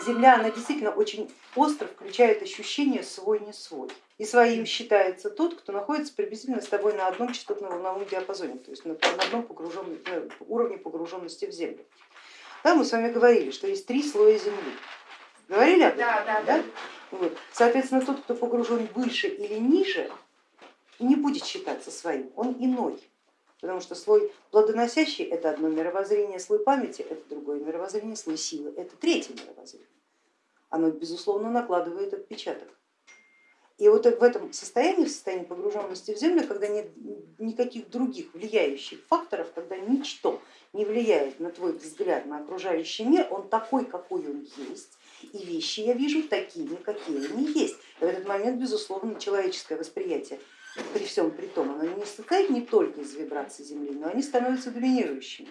Земля, она действительно очень остро включает ощущение свой-не свой. И своим считается тот, кто находится приблизительно с тобой на одном частотно-волновом диапазоне, то есть на, одном погруженном, на уровне погруженности в Землю. Да, мы с вами говорили, что есть три слоя Земли. Говорили об этом? Да, да, да. Вот. Соответственно, тот, кто погружен выше или ниже, не будет считаться своим, он иной. Потому что слой плодоносящий это одно мировоззрение, слой памяти это другое мировоззрение, слой силы это третье мировоззрение. Оно безусловно накладывает отпечаток. И вот в этом состоянии, в состоянии погруженности в землю, когда нет никаких других влияющих факторов, когда ничто не влияет на твой взгляд на окружающий мир, он такой, какой он есть, и вещи я вижу такими, какие они есть. В этот момент, безусловно, человеческое восприятие при всем при том, оно не состоит не только из вибраций Земли, но они становятся доминирующими.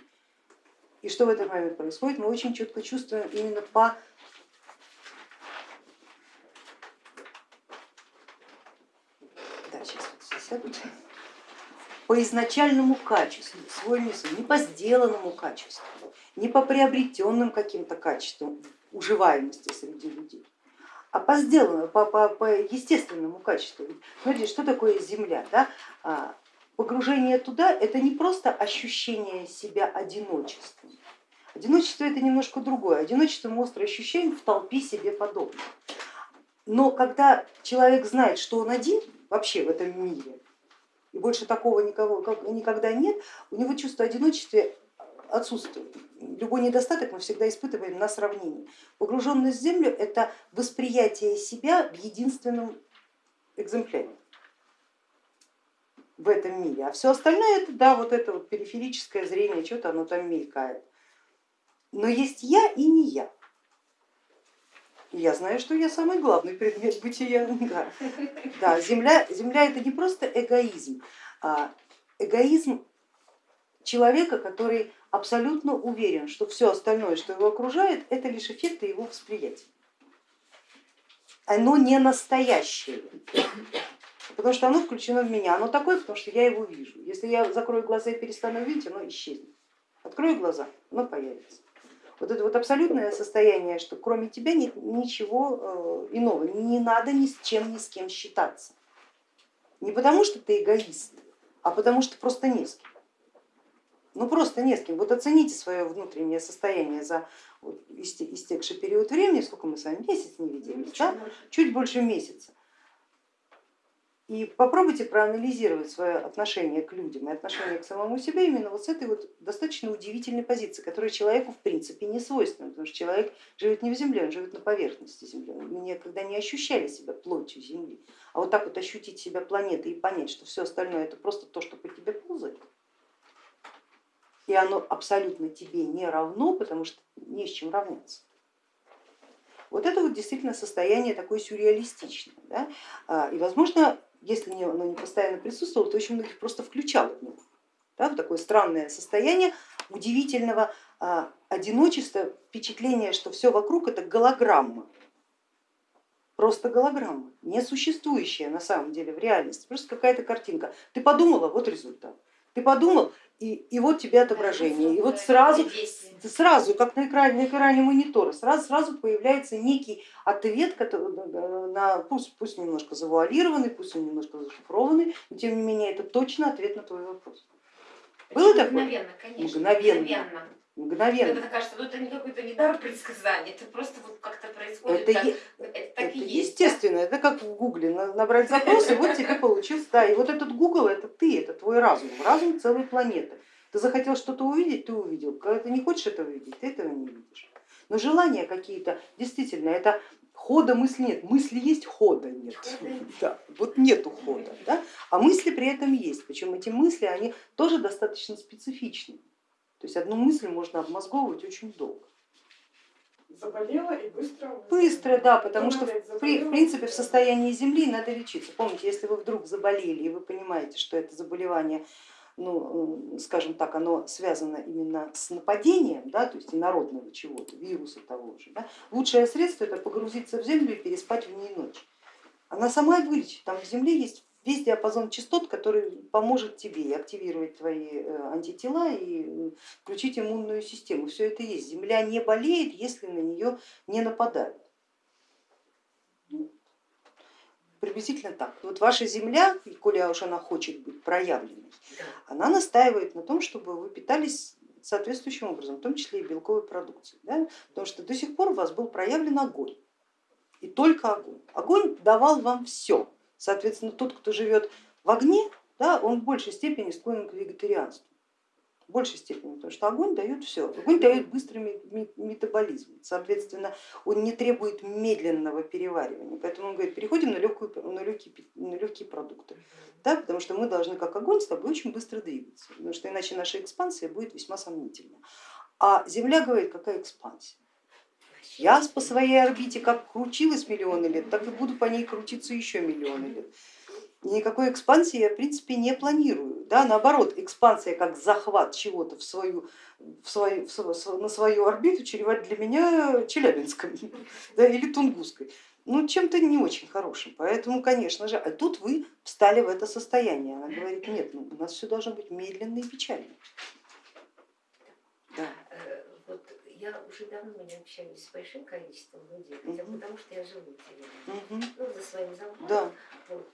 И что в этот момент происходит, мы очень четко чувствуем именно по да, по изначальному качеству, свой не по сделанному качеству, не по приобретенным каким-то качествам уживаемости среди людей, а по сделанному, по, по, по естественному качеству. Смотрите, что такое земля? Да? А, погружение туда это не просто ощущение себя одиночеством. Одиночество это немножко другое. Одиночество мы остро ощущаем в толпе себе подобных. Но когда человек знает, что он один вообще в этом мире, и больше такого никого, никогда нет, у него чувство одиночества отсутствует. Любой недостаток мы всегда испытываем на сравнении. Погруженность в землю это восприятие себя в единственном экземпляре в этом мире, а все остальное это да, вот это вот периферическое зрение, что-то оно там мелькает. Но есть я и не я. я знаю, что я самый главный предмет бытия. Да, да земля, земля это не просто эгоизм, а эгоизм человека, который абсолютно уверен, что все остальное, что его окружает, это лишь эффекты его восприятия. Оно не настоящее, потому что оно включено в меня, оно такое, потому что я его вижу. Если я закрою глаза и перестану видеть, оно исчезнет. Открою глаза, оно появится. Вот это вот абсолютное состояние, что кроме тебя нет ничего э, иного, не надо ни с чем, ни с кем считаться. Не потому что ты эгоист, а потому что просто не с кем. Ну просто не с кем. Вот оцените свое внутреннее состояние за истекший период времени, сколько мы с вами, месяц не виделись, да? чуть больше месяца. И попробуйте проанализировать свое отношение к людям и отношение к самому себе именно вот с этой вот достаточно удивительной позиции, которая человеку в принципе не свойственна, потому что человек живет не в земле, он живет на поверхности земли. Мы никогда не ощущали себя плотью земли, а вот так вот ощутить себя планетой и понять, что все остальное это просто то, что по тебе ползает, и оно абсолютно тебе не равно, потому что не с чем равняться. Вот это вот действительно состояние такое сюрреалистичное. Да? А, и возможно, если оно не постоянно присутствовало, то очень многих просто включало в него. Да, в такое странное состояние удивительного а, одиночества, впечатление, что все вокруг это голограмма, просто голограмма, не существующая на самом деле в реальности, просто какая-то картинка. Ты подумала, вот результат. Ты подумал, и, и вот тебе отображение. И вот сразу, сразу как на экране, на экране монитора, сразу, сразу появляется некий ответ, который, на, пусть, пусть немножко завуалированный, пусть он немножко зашифрованный, но тем не менее это точно ответ на твой вопрос. Было такое? Мгновенно, конечно. Мгновенно. мгновенно мгновенно. Когда кажется, ну это не какой-то не дар предсказания, это просто вот как-то происходит. Это, так, е... это, так это и есть, естественно, да? это как в гугле набрать запрос, и вот тебе получился, да, и вот этот гугл это ты, это твой разум, разум целой планеты. Ты захотел что-то увидеть, ты увидел, когда ты не хочешь этого видеть, ты этого не видишь. Но желания какие-то, действительно, это хода мысли нет, мысли есть, хода нет. Да, вот нету хода, да? а мысли при этом есть, причем эти мысли, они тоже достаточно специфичны. То есть одну мысль можно обмозговывать очень долго. Заболела и быстро? Быстро, да, потому что в принципе в состоянии земли надо лечиться. Помните, если вы вдруг заболели и вы понимаете, что это заболевание, ну, скажем так, оно связано именно с нападением, да, то есть инородного чего-то, вируса того же, да, лучшее средство это погрузиться в землю и переспать в ней ночь. Она сама вылечит, там в земле есть весь диапазон частот, который поможет тебе активировать твои э, антитела и э, включить иммунную систему. Все это есть. Земля не болеет, если на нее не нападают. Ну, приблизительно так. Вот ваша земля, коли уж она хочет быть проявленной, она настаивает на том, чтобы вы питались соответствующим образом, в том числе и белковой продукцией. Да? Потому что до сих пор у вас был проявлен огонь, и только огонь. Огонь давал вам все. Соответственно, тот, кто живет в огне, да, он в большей степени склонен к вегетарианству. В большей степени, потому что огонь дает все. Огонь дает быстрый метаболизм, соответственно, он не требует медленного переваривания. Поэтому он говорит, переходим на, легкую, на, легкие, на легкие продукты, да, потому что мы должны как огонь с тобой очень быстро двигаться, потому что иначе наша экспансия будет весьма сомнительна. А Земля говорит, какая экспансия? Я по своей орбите как крутилась миллионы лет, так и буду по ней крутиться еще миллионы лет. И никакой экспансии я в принципе не планирую. Да, наоборот, экспансия как захват чего-то в свою, в свою, в, на свою орбиту чреват для меня Челябинском да, или Тунгусской. Ну, чем-то не очень хорошим. Поэтому, конечно же, а тут вы встали в это состояние. Она говорит, нет, ну, у нас все должно быть медленно и печально. Да. Я уже давно не общаюсь с большим количеством людей, хотя угу. потому что я живу в деревне, угу. ну, за своим замком. Да. Вот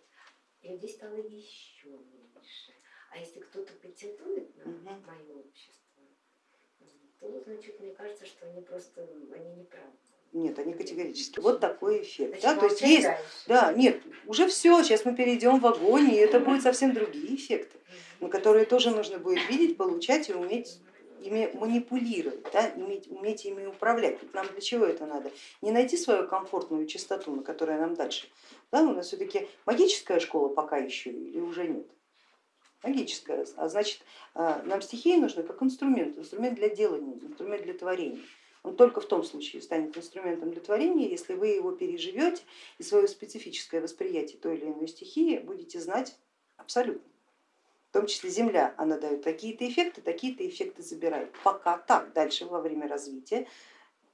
людей стало еще меньше. А если кто-то претендует на угу. мое общество, то, значит, мне кажется, что они просто, они неправы. Нет, они категорически. Вот такой эффект. Значит, да? То есть есть, да, нет, уже все, сейчас мы перейдем в огонь, и это будут совсем другие эффекты, на которые тоже нужно будет видеть, получать и уметь ими манипулировать, да, иметь, уметь ими управлять. Ведь нам для чего это надо? Не найти свою комфортную частоту, на которой нам дальше. Да, у нас все-таки магическая школа пока еще или уже нет? Магическая, а значит а, нам стихии нужны как инструмент, инструмент для делания, инструмент для творения. Он только в том случае станет инструментом для творения, если вы его переживете и свое специфическое восприятие той или иной стихии будете знать абсолютно в том числе Земля, она дает такие-то эффекты, такие-то эффекты забирает. Пока так, дальше во время развития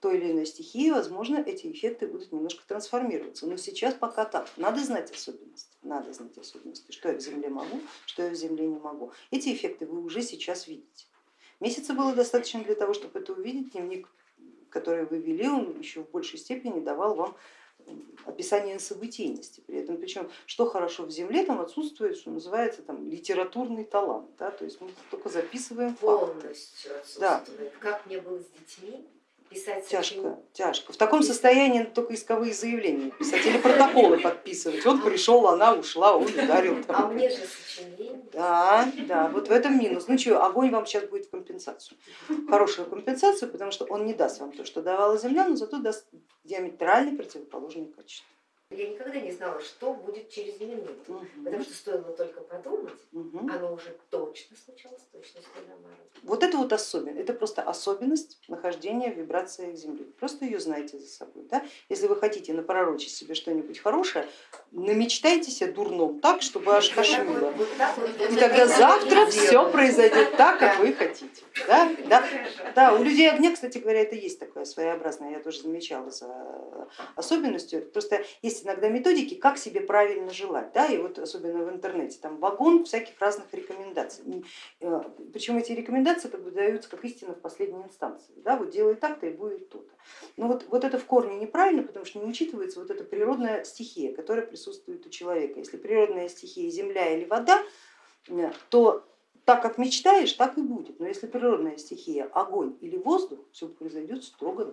той или иной стихии, возможно, эти эффекты будут немножко трансформироваться. Но сейчас пока так. Надо знать особенности, надо знать особенности, что я в Земле могу, что я в Земле не могу. Эти эффекты вы уже сейчас видите. Месяца было достаточно для того, чтобы это увидеть. Дневник, который вы вели, он еще в большей степени давал вам описание событийности. При этом, причем, что хорошо в земле, там отсутствует, что называется, там, литературный талант. Да? То есть мы только записываем Полностью факты. Да. Как мне было с детьми, писать Тяжко, тяжко. В таком состоянии только исковые заявления писать или протоколы подписывать. Он пришел, она ушла, он ударил. А мне же сочинение. Да, да, вот в этом минус. Ну что, огонь вам сейчас будет в компенсацию. Хорошую компенсацию, потому что он не даст вам то, что давала земля, но зато даст диаметрально противоположные качества. Я никогда не знала, что будет через минуту, угу. потому что стоило только подумать, угу. оно уже точно наоборот. Вот это вот особенность, это просто особенность нахождения в вибрациях Земли. Просто ее знаете за собой. Да? Если вы хотите напророчить себе что-нибудь хорошее, намечтайтесь о дурном так, чтобы аж кошмило. И тогда завтра все произойдет так, как вы хотите. Да? Да? да, у людей огня, кстати говоря, это есть такое своеобразное, я тоже замечала за особенностью. Просто есть есть иногда методики, как себе правильно желать, да, и вот особенно в интернете, там вагон всяких разных рекомендаций. Э, Причем эти рекомендации как бы даются как истина в последней инстанции, да, вот делай так-то и будет то-то. Но вот, вот это в корне неправильно, потому что не учитывается вот эта природная стихия, которая присутствует у человека. Если природная стихия земля или вода, э, то так как мечтаешь, так и будет. Но если природная стихия огонь или воздух, все произойдет строго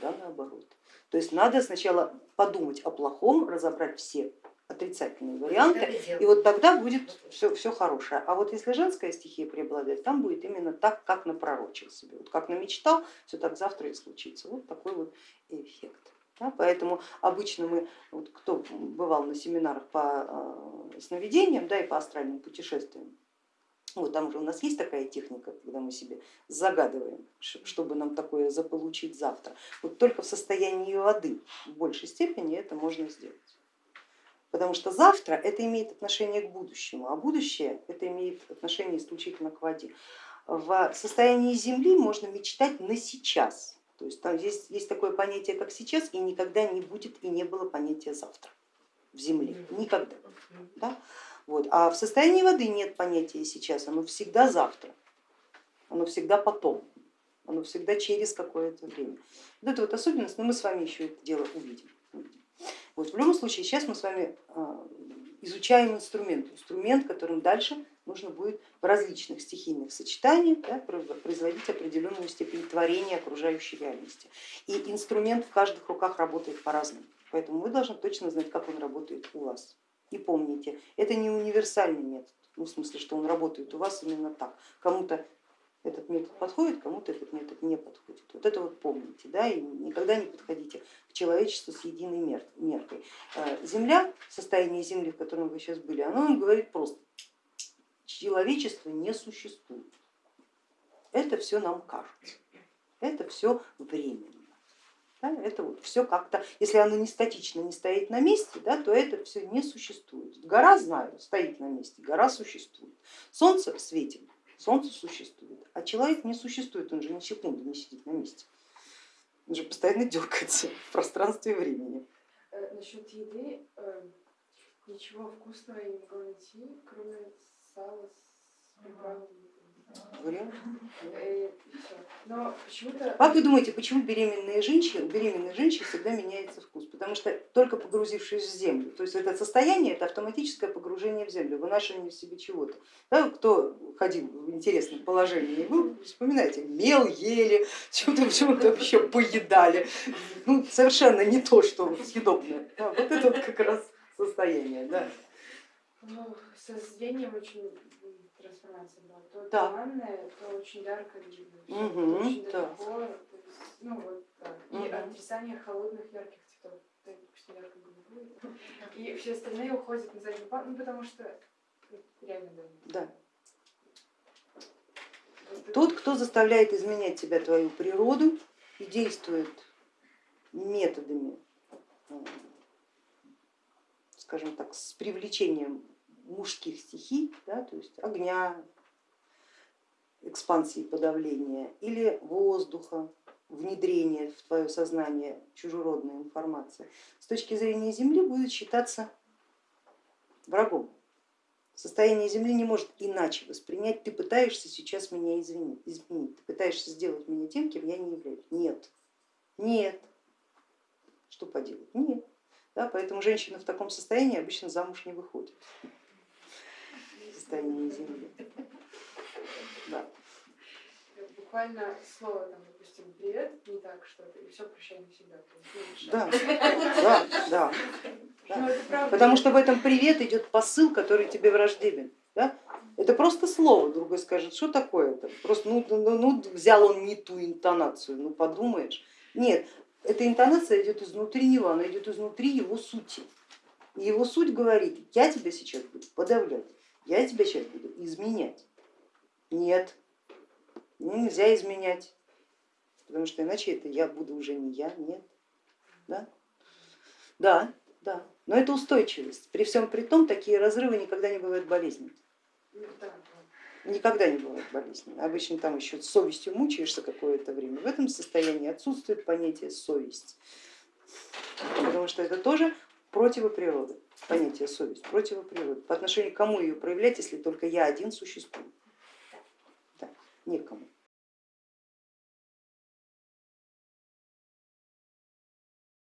да, наоборот. То есть надо сначала подумать о плохом, разобрать все отрицательные варианты, и вот тогда будет все, все хорошее. А вот если женская стихия преобладает, там будет именно так, как напророчил себе. Вот как намечтал, все так завтра и случится. Вот такой вот эффект. Да, поэтому обычно мы, вот кто бывал на семинарах по э, сновидениям да, и по астральным путешествиям, вот там же у нас есть такая техника, когда мы себе загадываем, чтобы нам такое заполучить завтра. Вот только в состоянии воды в большей степени это можно сделать. Потому что завтра это имеет отношение к будущему, а будущее это имеет отношение исключительно к воде. В состоянии Земли можно мечтать на сейчас. То есть там есть, есть такое понятие, как сейчас, и никогда не будет и не было понятия завтра в Земле. Никогда. Да? Вот. А в состоянии воды нет понятия сейчас, оно всегда завтра, оно всегда потом, оно всегда через какое-то время. Вот это вот особенность, но мы с вами еще это дело увидим. Вот. В любом случае, сейчас мы с вами а, изучаем инструмент, инструмент, которым дальше нужно будет в различных стихийных сочетаниях да, производить определенную степень творения окружающей реальности. И инструмент в каждых руках работает по-разному, поэтому вы должны точно знать, как он работает у вас. И помните, это не универсальный метод, ну, в смысле, что он работает у вас именно так. Кому-то этот метод подходит, кому-то этот метод не подходит. Вот это вот помните, да, и никогда не подходите к человечеству с единой меркой. Э, земля, состояние Земли, в котором вы сейчас были, оно вам говорит просто, человечество не существует. Это все нам кажется, это все временно. Да, это вот все как-то, если оно не статично, не стоит на месте, да, то это все не существует. Гора, знаю, стоит на месте, гора существует. Солнце светит, солнце существует, а человек не существует, он же ни секунды не сидит на месте. Он же постоянно дергается в пространстве и времени. Э, насчет еды, э, ничего вкусного я не могу найти, кроме сала с приправами. Вариант? Но. Как вы думаете, почему беременные женщины, у беременных женщин всегда меняется вкус? Потому что только погрузившись в землю, то есть это состояние, это автоматическое погружение в землю, вынашивание в себе чего-то. Да, кто ходил в интересном положении, вы вспоминаете, мел ели, что-то что еще поедали, ну, совершенно не то, что съедобное. Да, вот это вот как раз состояние. Да. Ну, со зрением очень трансформация была. То да. туманное, то очень ярко видно, угу, очень да. далеко. То есть, ну, вот так. И угу. отрицание холодных ярких цветов, допустим, ярко голубой. И все остальные уходят на задний план, ну потому что реально да. Да. Тот, кто заставляет изменять тебя, твою природу и действует методами, скажем так, с привлечением мужских стихий, да, то есть огня, экспансии подавления или воздуха, внедрения в твое сознание чужеродной информации, с точки зрения Земли будет считаться врагом. Состояние Земли не может иначе воспринять, ты пытаешься сейчас меня изменить, ты пытаешься сделать меня тем, кем я не являюсь. Нет, нет, что поделать, нет. Да, поэтому женщина в таком состоянии обычно замуж не выходит состоянии Земли. Да. Буквально слово, там, допустим, привет, не так что-то, и все прощай навсегда. Да, да, да. да. Потому что в этом привет идет посыл, который тебе враждебен. Да? Это просто слово, другой скажет, что такое это? Просто ну, ну, ну, взял он не ту интонацию, ну подумаешь. Нет, эта интонация идет изнутри него, она идет изнутри его сути. И его суть говорит, я тебя сейчас буду подавлять я тебя сейчас буду изменять. Нет, нельзя изменять, потому что иначе это я буду уже не я, нет. Да, да, да. но это устойчивость. При всем при том такие разрывы никогда не бывают болезненными. Никогда не бывает болезненно. Обычно там еще совестью мучаешься какое-то время. В этом состоянии отсутствует понятие совесть, потому что это тоже противоприроды понятие совесть, противоприроды. По отношению к кому ее проявлять, если только я один существую? Да, некому.